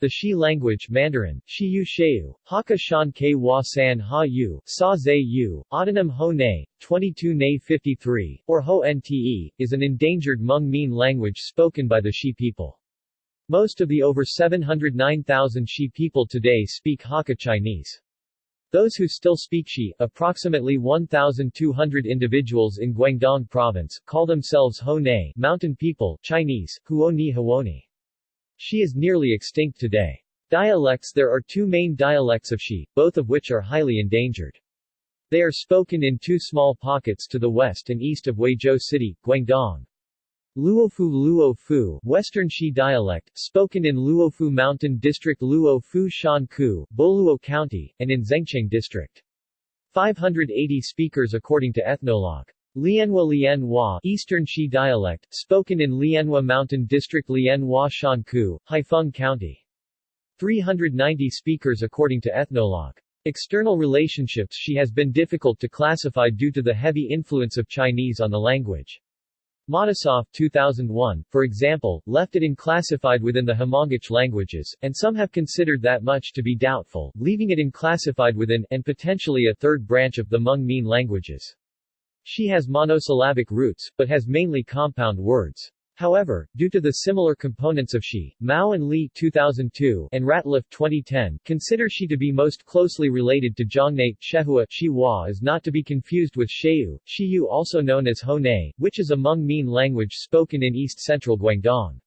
The Shi language Mandarin, Shiyu Sheu, Hakka Shan Ke Wa San Ha Yu, Sa Zhe Yu, Autonym Ho Ne, 22 Ne 53, or Ho Nte, is an endangered Hmong-Mien language spoken by the Shi people. Most of the over 709,000 Shi people today speak Hakka Chinese. Those who still speak Shi, approximately 1,200 individuals in Guangdong province, call themselves Ho Ne, mountain people, Chinese, Huo Ni Huoni. Shi is nearly extinct today. Dialects There are two main dialects of Shi, both of which are highly endangered. They are spoken in two small pockets to the west and east of Huizhou City, Guangdong. Luofu Luofu Western Shi dialect, spoken in Luofu Mountain District Luofu Shanku, Boluo County, and in Zengcheng District. 580 speakers according to Ethnologue. Lianhua Lianhua Eastern Shi dialect, spoken in Lianhua Mountain District Lianhua Shanku, Haifeng County. 390 speakers according to Ethnologue. External relationships She has been difficult to classify due to the heavy influence of Chinese on the language. Matisoff 2001, for example, left it unclassified within the Hmongic languages, and some have considered that much to be doubtful, leaving it unclassified within, and potentially a third branch of the Hmong-Mien languages. Shi has monosyllabic roots, but has mainly compound words. However, due to the similar components of Shi, Mao and Li 2002 and Ratliff 2010 consider Shi to be most closely related to Zhongne, Shehua is not to be confused with Sheu, Shiyu also known as Honei, which is a Hmong-Mien language spoken in east-central Guangdong.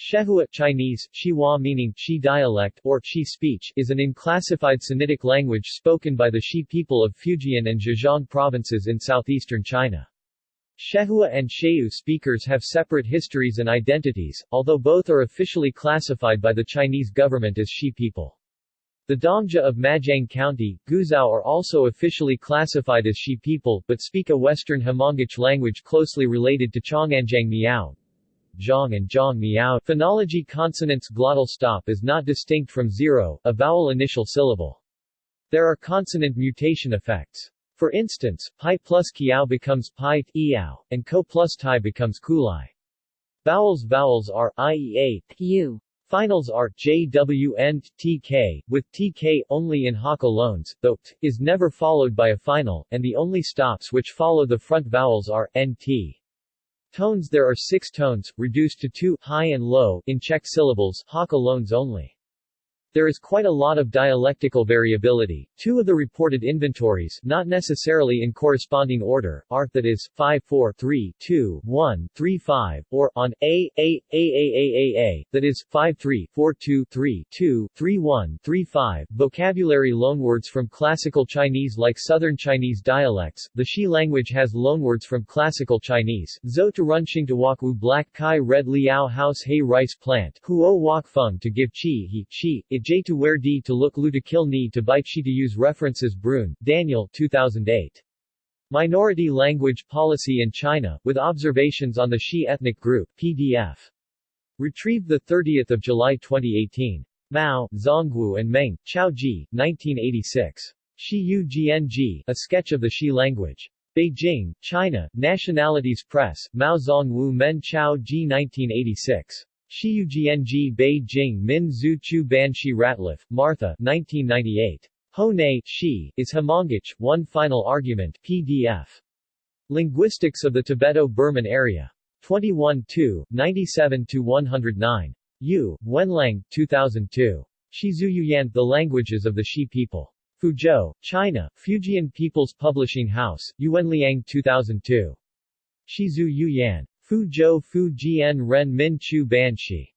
Shehua Chinese, Shihua meaning Shi dialect or Shi speech is an unclassified Sinitic language spoken by the Shi people of Fujian and Zhejiang provinces in southeastern China. Shehua and Sheu speakers have separate histories and identities, although both are officially classified by the Chinese government as Shi people. The Dongjia of Majiang County, Guizhou are also officially classified as Shi people, but speak a Western Hmongic language closely related to Chonganjiang Miao, zhang and zhang miao. Phonology consonants glottal stop is not distinct from zero, a vowel initial syllable. There are consonant mutation effects. For instance, pi plus kiao becomes pi, iao, and ko plus tai becomes kulai. Vowels Vowels are iea, u. Finals are jw and tk, with tk only in Hakka loans, though t is never followed by a final, and the only stops which follow the front vowels are nt. Tones There are six tones, reduced to two high and low, in checked syllables loans only. There is quite a lot of dialectical variability. Two of the reported inventories, not necessarily in corresponding order, are, that is, 5 4 3 2 1 3 5, or, on A, A, A, A, A, A, A, that is, 5 3 4 2 3 2 3 1 3 5. Vocabulary loanwords from Classical Chinese Like Southern Chinese dialects, the Shi language has loanwords from Classical Chinese, Zo to Runxing to Wakwu Black Kai Red Liao House Hay Rice Plant, Huo Wak Feng to give Chi He, Chi, J to wear D to look Lu to kill Ni to bite She to use references Bruhn, Daniel 2008. Minority Language Policy in China, with observations on the Shi ethnic group, PDF. Retrieved 30 July 2018. Mao, Zongwu and Meng, Chao Ji, 1986. Shi Yu Gng, A Sketch of the Shi Language. Beijing, China, Nationalities Press, Mao Zongwu Men Chao Ji 1986. Shiyugng Beijing Min Zhu Chu Banshi Ratliff, Martha 1998. Hone, Shi, is Hmongic, One Final Argument PDF. Linguistics of the Tibeto-Burman Area. 21 97-109. Yu, Wenlang, 2002. Shizuyuyan, The Languages of the Shi People. Fuzhou, China, Fujian People's Publishing House, Yuanliang 2002. Shizu Yuyan. Fu Zhou Fu Jian Ren Min Chu Banshi